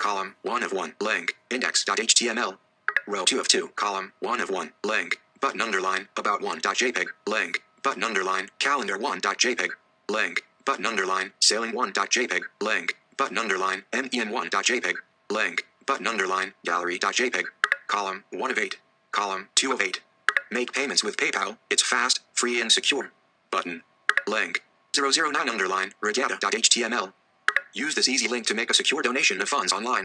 Column 1 of 1. Link. Index.html. Row 2 of 2. Column 1 of 1. Link. Button underline. About 1.jpg. Link. Button underline. Calendar 1.jpg. Link. Button underline. Sailing 1.jpg. Link. Button underline. men1.jpg. Link. Button underline. Gallery.jpg. Column 1 of 8. Column 2 of 8. Make payments with PayPal. It's fast, free, and secure. Button. Link. 009 underline. Regatta.html. Use this easy link to make a secure donation of funds online.